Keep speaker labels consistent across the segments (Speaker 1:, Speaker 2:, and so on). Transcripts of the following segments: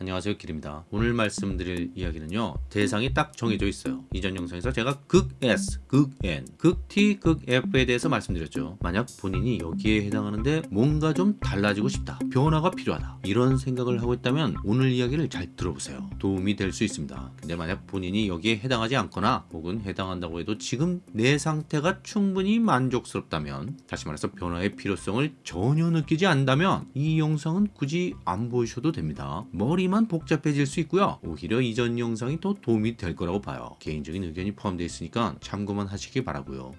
Speaker 1: 안녕하세요 길입니다. 오늘 말씀드릴 이야기는요 대상이 딱 정해져 있어요. 이전 영상에서 제가 극 S, 극 N, 극 T, 극 F에 대해서 말씀드렸죠. 만약 본인이 여기에 해당하는데 뭔가 좀 달라지고 싶다 변화가 필요하다 이런 생각을 하고 있다면 오늘 이야기를 잘 들어보세요. 도움이 될 수 있습니다. 근데 만약 본인이 여기에 해당하지 않거나 혹은 해당한다고 해도 지금 내 상태가 충분히 만족스럽다면 다시 말해서 변화의 필요성을 전혀 느끼지 않는다면 이 영상은 굳이 안 보셔도 됩니다. 머리 만 복잡해질 수 있고요 오히려 이전 영상이 더 도움이 될 거라고 봐요 개인적인 의견이 포함되어 있으니까 참고만 하시기 바라고요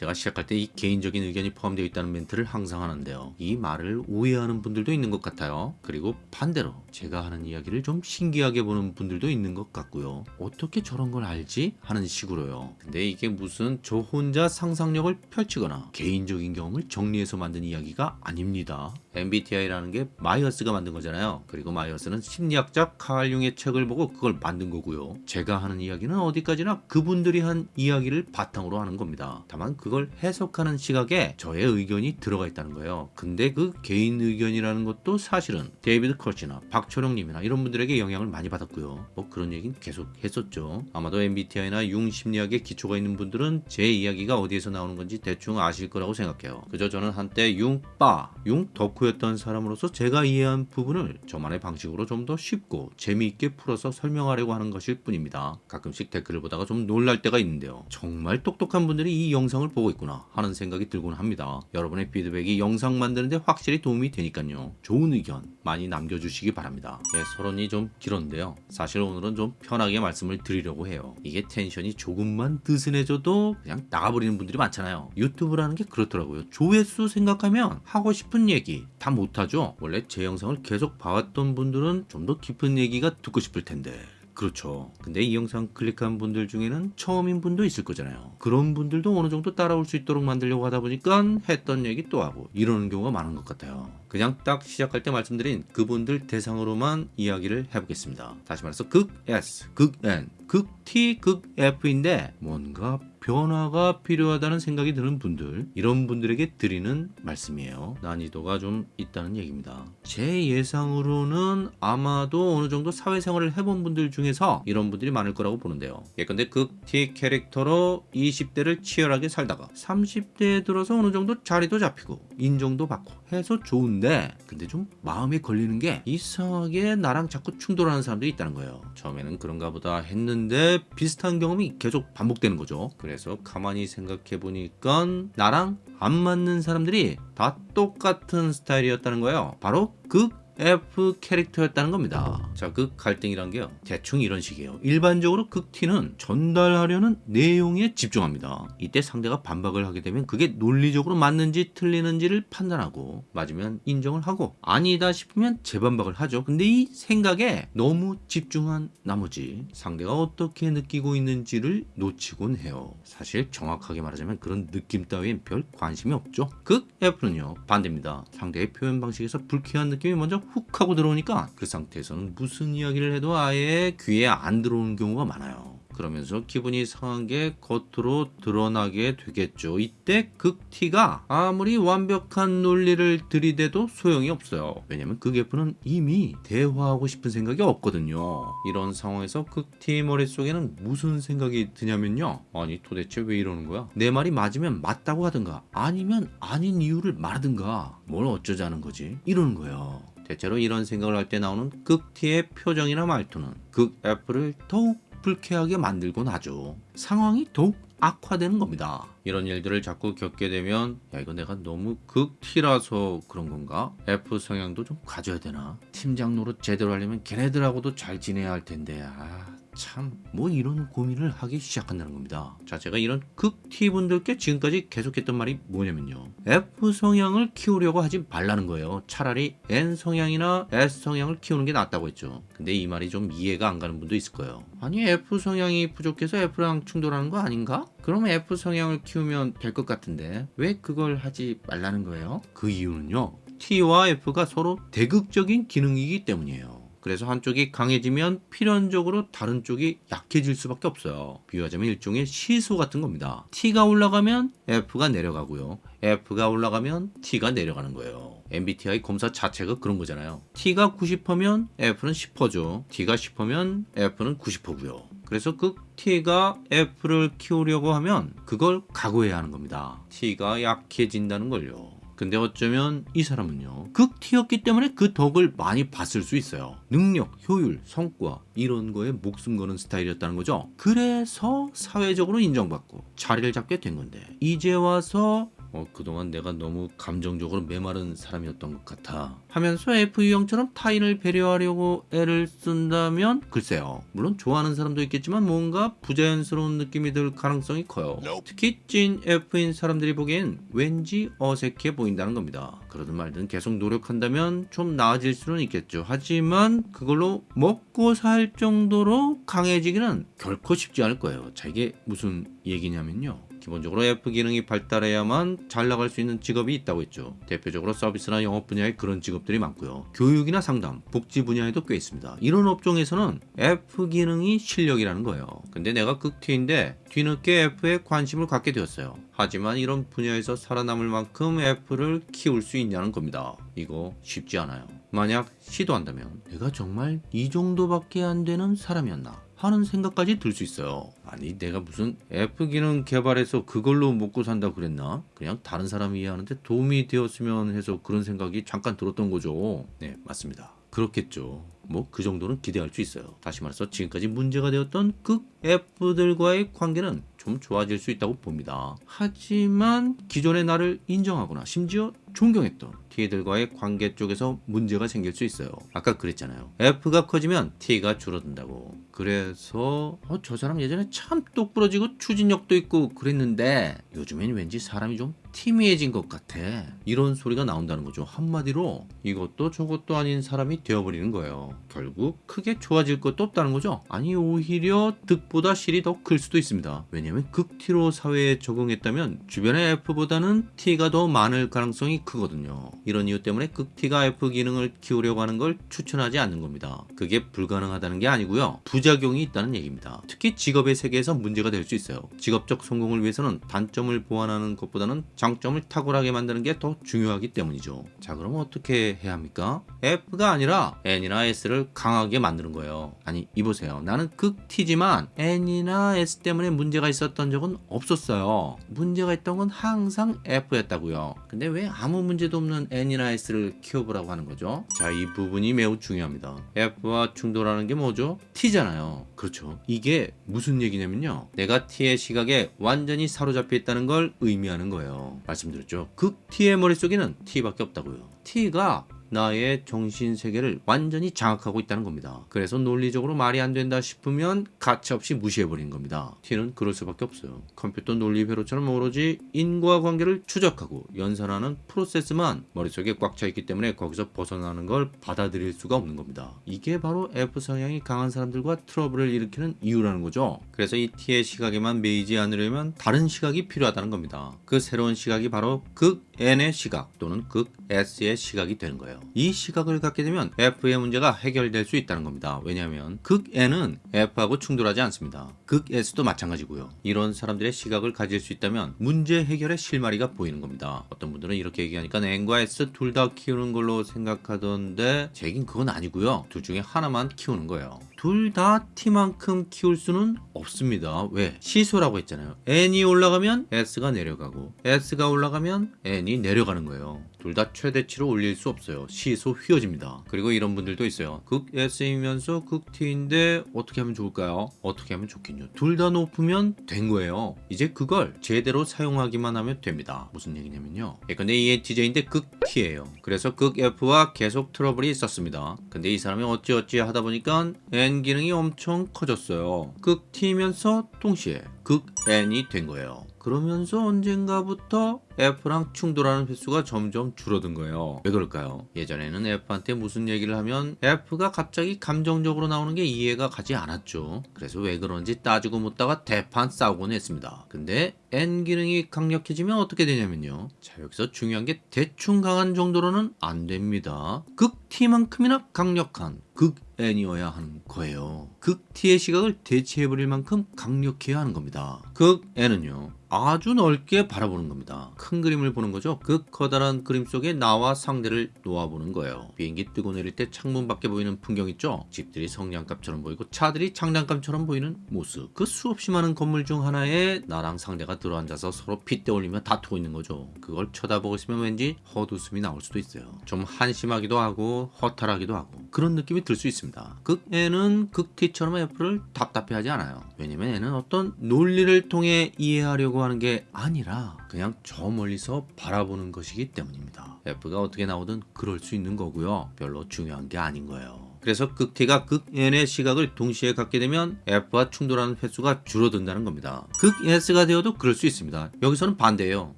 Speaker 1: 제가 시작할 때 이 개인적인 의견이 포함되어 있다는 멘트를 항상 하는데요. 이 말을 오해하는 분들도 있는 것 같아요. 그리고 반대로 제가 하는 이야기를 좀 신기하게 보는 분들도 있는 것 같고요. 어떻게 저런 걸 알지? 하는 식으로요. 근데 이게 무슨 저 혼자 상상력을 펼치거나 개인적인 경험을 정리해서 만든 이야기가 아닙니다. MBTI라는 게 마이어스가 만든 거잖아요. 그리고 마이어스는 심리학자 칼 융의 책을 보고 그걸 만든 거고요. 제가 하는 이야기는 어디까지나 그분들이 한 이야기를 바탕으로 하는 겁니다. 다만 그걸 해석하는 시각에 저의 의견이 들어가 있다는 거예요. 근데 그 개인 의견이라는 것도 사실은 데이비드 커시나 박철용님이나 이런 분들에게 영향을 많이 받았고요. 뭐 그런 얘기는 계속 했었죠. 아마도 MBTI나 융 심리학에 기초가 있는 분들은 제 이야기가 어디에서 나오는 건지 대충 아실 거라고 생각해요. 그저 저는 한때 융 빠, 융 덕후 였던 사람으로서 제가 이해한 부분을 저만의 방식으로 좀 더 쉽고 재미있게 풀어서 설명하려고 하는 것일 뿐입니다. 가끔씩 댓글을 보다가 좀 놀랄 때가 있는데요. 정말 똑똑한 분들이 이 영상을 보고 있구나 하는 생각이 들곤 합니다. 여러분의 피드백이 영상 만드는데 확실히 도움이 되니까요. 좋은 의견 많이 남겨주시기 바랍니다. 예, 서론이 좀 길었는데요. 사실 오늘은 좀 편하게 말씀을 드리려고 해요. 이게 텐션이 조금만 느슨해져도 그냥 나가버리는 분들이 많잖아요. 유튜브라는 게 그렇더라고요. 조회수 생각하면 하고 싶은 얘기 다 못하죠. 원래 제 영상을 계속 봐왔던 분들은 좀 더 깊은 얘기가 듣고 싶을 텐데 그렇죠. 근데 이 영상 클릭한 분들 중에는 처음인 분도 있을 거잖아요. 그런 분들도 어느 정도 따라올 수 있도록 만들려고 하다 보니까 했던 얘기 또 하고 이러는 경우가 많은 것 같아요. 그냥 딱 시작할 때 말씀드린 그분들 대상으로만 이야기를 해보겠습니다. 다시 말해서 극 S, 극 N, 극 T, 극 F인데 뭔가 변화가 필요하다는 생각이 드는 분들 이런 분들에게 드리는 말씀이에요. 난이도가 좀 있다는 얘기입니다. 제 예상으로는 아마도 어느 정도 사회생활을 해본 분들 중에서 이런 분들이 많을 거라고 보는데요. 예컨대 극 T 캐릭터로 20대를 치열하게 살다가 30대에 들어서 어느 정도 자리도 잡히고 인정도 받고 해서 좋은데 근데 좀 마음에 걸리는 게 이상하게 나랑 자꾸 충돌하는 사람들이 있다는 거예요. 처음에는 그런가 보다 했는데 비슷한 경험이 계속 반복되는 거죠. 그래서 가만히 생각해 보니까 나랑 안 맞는 사람들이 다 똑같은 스타일이었다는 거예요. 바로 극 F 캐릭터였다는 겁니다. 자, 그 갈등이란 게요. 대충 이런 식이에요. 일반적으로 극T는 전달하려는 내용에 집중합니다. 이때 상대가 반박을 하게 되면 그게 논리적으로 맞는지 틀리는지를 판단하고 맞으면 인정을 하고 아니다 싶으면 재반박을 하죠. 근데 이 생각에 너무 집중한 나머지 상대가 어떻게 느끼고 있는지를 놓치곤 해요. 사실 정확하게 말하자면 그런 느낌 따위엔 별 관심이 없죠. 극 F는요. 반대입니다. 상대의 표현 방식에서 불쾌한 느낌이 먼저 훅 하고 들어오니까 그 상태에서는 무슨 이야기를 해도 아예 귀에 안 들어오는 경우가 많아요. 그러면서 기분이 상한 게 겉으로 드러나게 되겠죠. 이때 극T가 아무리 완벽한 논리를 들이대도 소용이 없어요. 왜냐면 극F는 이미 대화하고 싶은 생각이 없거든요. 이런 상황에서 극T 머릿속에는 무슨 생각이 드냐면요. 아니 도대체 왜 이러는 거야? 내 말이 맞으면 맞다고 하든가 아니면 아닌 이유를 말하든가 뭘 어쩌자는 거지? 이러는 거예요. 대체로 이런 생각을 할 때 나오는 극T의 표정이나 말투는 극F를 더욱 불쾌하게 만들곤 하죠. 상황이 더욱 악화되는 겁니다. 이런 일들을 자꾸 겪게 되면 야 이거 내가 너무 극T라서 그런 건가? F 성향도 좀 가져야 되나? 팀장 노릇 제대로 하려면 걔네들하고도 잘 지내야 할 텐데 아... 참 뭐 이런 고민을 하기 시작한다는 겁니다. 자 제가 이런 극T 분들께 지금까지 계속했던 말이 뭐냐면요. F 성향을 키우려고 하지 말라는 거예요. 차라리 N 성향이나 S 성향을 키우는 게 낫다고 했죠. 근데 이 말이 좀 이해가 안 가는 분도 있을 거예요. 아니 F 성향이 부족해서 F랑 충돌하는 거 아닌가? 그러면 F 성향을 키우면 될 것 같은데 왜 그걸 하지 말라는 거예요? 그 이유는요. T와 F가 서로 대극적인 기능이기 때문이에요 그래서 한쪽이 강해지면 필연적으로 다른 쪽이 약해질 수밖에 없어요. 비유하자면 일종의 시소 같은 겁니다. T가 올라가면 F가 내려가고요. F가 올라가면 T가 내려가는 거예요. MBTI 검사 자체가 그런 거잖아요. T가 90%면 F는 10%죠. T가 10%면 F는 90%고요. 그래서 그 T가 F를 키우려고 하면 그걸 각오해야 하는 겁니다. T가 약해진다는 걸요. 근데 어쩌면 이 사람은요 극 T였기 때문에 그 덕을 많이 봤을 수 있어요. 능력, 효율, 성과 이런 거에 목숨 거는 스타일이었다는 거죠. 그래서 사회적으로 인정받고 자리를 잡게 된 건데 이제 와서 어, 그동안 내가 너무 감정적으로 메마른 사람이었던 것 같아. 하면서 F 유형처럼 타인을 배려하려고 애를 쓴다면 글쎄요. 물론 좋아하는 사람도 있겠지만 뭔가 부자연스러운 느낌이 들 가능성이 커요. 특히 찐 F인 사람들이 보기엔 왠지 어색해 보인다는 겁니다. 그러든 말든 계속 노력한다면 좀 나아질 수는 있겠죠. 하지만 그걸로 먹고 살 정도로 강해지기는 결코 쉽지 않을 거예요. 자 이게 무슨 얘기냐면요 기본적으로 F 기능이 발달해야만 잘 나갈 수 있는 직업이 있다고 했죠. 대표적으로 서비스나 영업 분야에 그런 직업들이 많고요. 교육이나 상담, 복지 분야에도 꽤 있습니다. 이런 업종에서는 F 기능이 실력이라는 거예요. 근데 내가 극티인데 뒤늦게 F에 관심을 갖게 되었어요. 하지만 이런 분야에서 살아남을 만큼 F를 키울 수 있냐는 겁니다. 이거 쉽지 않아요. 만약 시도한다면 내가 정말 이 정도밖에 안 되는 사람이었나? 하는 생각까지 들 수 있어요. 아니 내가 무슨 F 기능 개발해서 그걸로 먹고 산다 그랬나? 그냥 다른 사람이 이해하는데 도움이 되었으면 해서 그런 생각이 잠깐 들었던 거죠. 네 맞습니다. 그렇겠죠. 뭐 그 정도는 기대할 수 있어요. 다시 말해서 지금까지 문제가 되었던 극 F들과의 관계는 좀 좋아질 수 있다고 봅니다. 하지만 기존의 나를 인정하거나 심지어 존경했던 T들과의 관계 쪽에서 문제가 생길 수 있어요. 아까 그랬잖아요. F가 커지면 T가 줄어든다고. 그래서 어, 저 사람 예전에 참 똑부러지고 추진력도 있고 그랬는데 요즘엔 왠지 사람이 좀 티미해진 것 같아. 이런 소리가 나온다는 거죠. 한마디로 이것도 저것도 아닌 사람이 되어버리는 거예요. 결국 크게 좋아질 것도 없다는 거죠. 아니 오히려 득보다 실이 더 클 수도 있습니다. 왜냐하면 극티로 사회에 적응했다면 주변의 F보다는 T가 더 많을 가능성이 크거든요. 이런 이유 때문에 극티가 F 기능을 키우려고 하는 걸 추천하지 않는 겁니다. 그게 불가능하다는 게 아니고요. 부작용이 있다는 얘기입니다. 특히 직업의 세계에서 문제가 될 수 있어요. 직업적 성공을 위해서는 단점을 보완하는 것보다는 장점을 탁월하게 만드는 게 더 중요하기 때문이죠. 자 그럼 어떻게 해야 합니까? F가 아니라 N이나 S를 강하게 만드는 거예요. 아니 이보세요. 나는 극T지만 N이나 S 때문에 문제가 있었던 적은 없었어요. 문제가 있던 건 항상 F였다고요. 근데 왜 아무 문제도 없는 N이나 S를 키워보라고 하는 거죠? 자 이 부분이 매우 중요합니다. F와 충돌하는 게 뭐죠? T잖아요. 그렇죠. 이게 무슨 얘기냐면요. 내가 T의 시각에 완전히 사로잡혀 있다는 걸 의미하는 거예요. 말씀드렸죠. 극 T의 머릿속에는 T밖에 없다고요. T가 나의 정신 세계를 완전히 장악하고 있다는 겁니다. 그래서 논리적으로 말이 안 된다 싶으면 가차없이 무시해 버리는 겁니다. T는 그럴 수밖에 없어요. 컴퓨터 논리 회로처럼 오로지 인과관계를 추적하고 연산하는 프로세스만 머릿속에 꽉 차 있기 때문에 거기서 벗어나는 걸 받아들일 수가 없는 겁니다. 이게 바로 F 성향이 강한 사람들과 트러블을 일으키는 이유라는 거죠. 그래서 이 T의 시각에만 매이지 않으려면 다른 시각이 필요하다는 겁니다. 그 새로운 시각이 바로 극 N의 시각 또는 극 S의 시각이 되는 거예요. 이 시각을 갖게 되면 F의 문제가 해결될 수 있다는 겁니다. 왜냐하면 극 N은 F하고 충돌하지 않습니다. 극 S도 마찬가지고요. 이런 사람들의 시각을 가질 수 있다면 문제 해결의 실마리가 보이는 겁니다. 어떤 분들은 이렇게 얘기하니까 N과 S 둘 다 키우는 걸로 생각하던데 제 얘긴 그건 아니고요. 둘 중에 하나만 키우는 거예요. 둘 다 T만큼 키울 수는 없습니다. 왜? 시소라고 했잖아요. N이 올라가면 S가 내려가고 S가 올라가면 N이 내려가는 거예요. 둘 다 최대치로 올릴 수 없어요. 시소 휘어집니다. 그리고 이런 분들도 있어요. 극 S이면서 극 T인데 어떻게 하면 좋을까요? 어떻게 하면 좋겠냐? 둘 다 높으면 된 거예요. 이제 그걸 제대로 사용하기만 하면 됩니다. 무슨 얘기냐면요. 예컨대 ENTJ인데 극 T예요. 그래서 극 F와 계속 트러블이 있었습니다. 근데 이 사람이 어찌어찌 하다 보니까 N 기능이 엄청 커졌어요. 극 T면서 동시에 극 N이 된 거예요. 그러면서 언젠가부터 F랑 충돌하는 횟수가 점점 줄어든 거예요. 왜 그럴까요? 예전에는 F한테 무슨 얘기를 하면 F가 갑자기 감정적으로 나오는 게 이해가 가지 않았죠. 그래서 왜 그런지 따지고 묻다가 대판 싸우곤 했습니다. 근데 N 기능이 강력해지면 어떻게 되냐면요. 자 여기서 중요한 게 대충 강한 정도로는 안 됩니다. 극 T만큼이나 강력한 극 N이어야 하는 거예요. 극 T의 시각을 대체해버릴 만큼 강력해야 하는 겁니다. 극 N은요. 아주 넓게 바라보는 겁니다. 큰 그림을 보는 거죠. 그 커다란 그림 속에 나와 상대를 놓아보는 거예요. 비행기 뜨고 내릴 때 창문 밖에 보이는 풍경 있죠. 집들이 성냥갑처럼 보이고 차들이 장난감처럼 보이는 모습. 그 수없이 많은 건물 중 하나에 나랑 상대가 들어앉아서 서로 핏대 올리며 다투고 있는 거죠. 그걸 쳐다보고 있으면 왠지 헛웃음이 나올 수도 있어요. 좀 한심하기도 하고 허탈하기도 하고 그런 느낌이 들 수 있습니다. 극 N은 극 T처럼 F를 답답해하지 않아요. 왜냐면 N은 어떤 논리를 통해 이해하려고 하는 게 아니라 그냥 저 멀리서 바라보는 것이기 때문입니다. F가 어떻게 나오든 그럴 수 있는 거고요. 별로 중요한 게 아닌 거예요. 그래서 극 T가 극 N의 시각을 동시에 갖게 되면 F와 충돌하는 횟수가 줄어든다는 겁니다. 극 S가 되어도 그럴 수 있습니다. 여기서는 반대예요.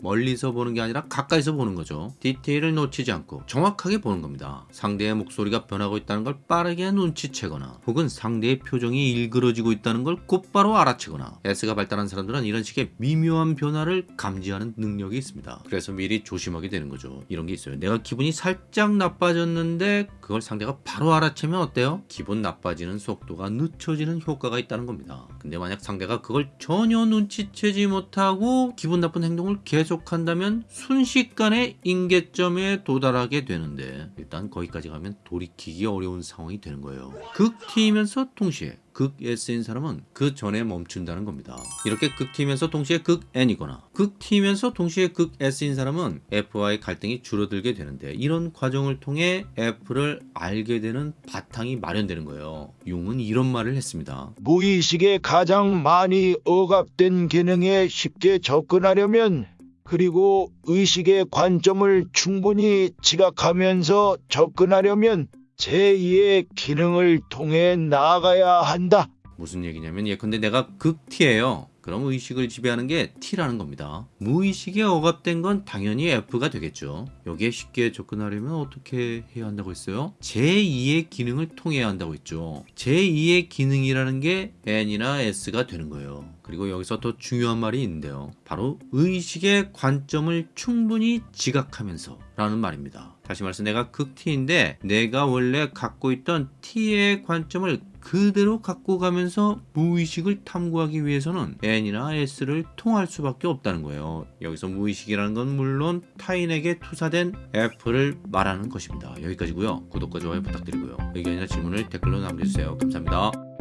Speaker 1: 멀리서 보는 게 아니라 가까이서 보는 거죠. 디테일을 놓치지 않고 정확하게 보는 겁니다. 상대의 목소리가 변하고 있다는 걸 빠르게 눈치채거나 혹은 상대의 표정이 일그러지고 있다는 걸 곧바로 알아채거나 S가 발달한 사람들은 이런 식의 미묘한 변화를 감지하는 능력이 있습니다. 그래서 미리 조심하게 되는 거죠. 이런 게 있어요. 내가 기분이 살짝 나빠졌는데 그걸 상대가 바로 알아채면 어때요? 기분 나빠지는 속도가 늦춰지는 효과가 있다는 겁니다. 근데 만약 상대가 그걸 전혀 눈치채지 못하고 기분 나쁜 행동을 계속한다면 순식간에 임계점에 도달하게 되는데 일단 거기까지 가면 돌이키기 어려운 상황이 되는 거예요. 극 T이면서 동시에 극 S인 사람은 그 전에 멈춘다는 겁니다. 이렇게 극 T면서 동시에 극 N이거나 극 T면서 동시에 극 S인 사람은 F와의 갈등이 줄어들게 되는데 이런 과정을 통해 F를 알게 되는 바탕이 마련되는 거예요. 융은 이런 말을 했습니다.
Speaker 2: 무의식에 가장 많이 억압된 기능에 쉽게 접근하려면 그리고 의식의 관점을 충분히 지각하면서 접근하려면 제2의 기능을 통해 나아가야 한다.
Speaker 1: 무슨 얘기냐면 예컨대 내가 극 T예요. 그럼 의식을 지배하는 게 T라는 겁니다. 무의식에 억압된 건 당연히 F가 되겠죠. 여기에 쉽게 접근하려면 어떻게 해야 한다고 했어요? 제2의 기능을 통해야 한다고 했죠. 제2의 기능이라는 게 N이나 S가 되는 거예요. 그리고 여기서 더 중요한 말이 있는데요. 바로 의식의 관점을 충분히 지각하면서 라는 말입니다. 다시 말해서 내가 극 T인데 내가 원래 갖고 있던 T의 관점을 그대로 갖고 가면서 무의식을 탐구하기 위해서는 N이나 S를 통할 수밖에 없다는 거예요. 여기서 무의식이라는 건 물론 타인에게 투사된 F를 말하는 것입니다. 여기까지고요. 구독과 좋아요 부탁드리고요. 의견이나 질문을 댓글로 남겨주세요. 감사합니다.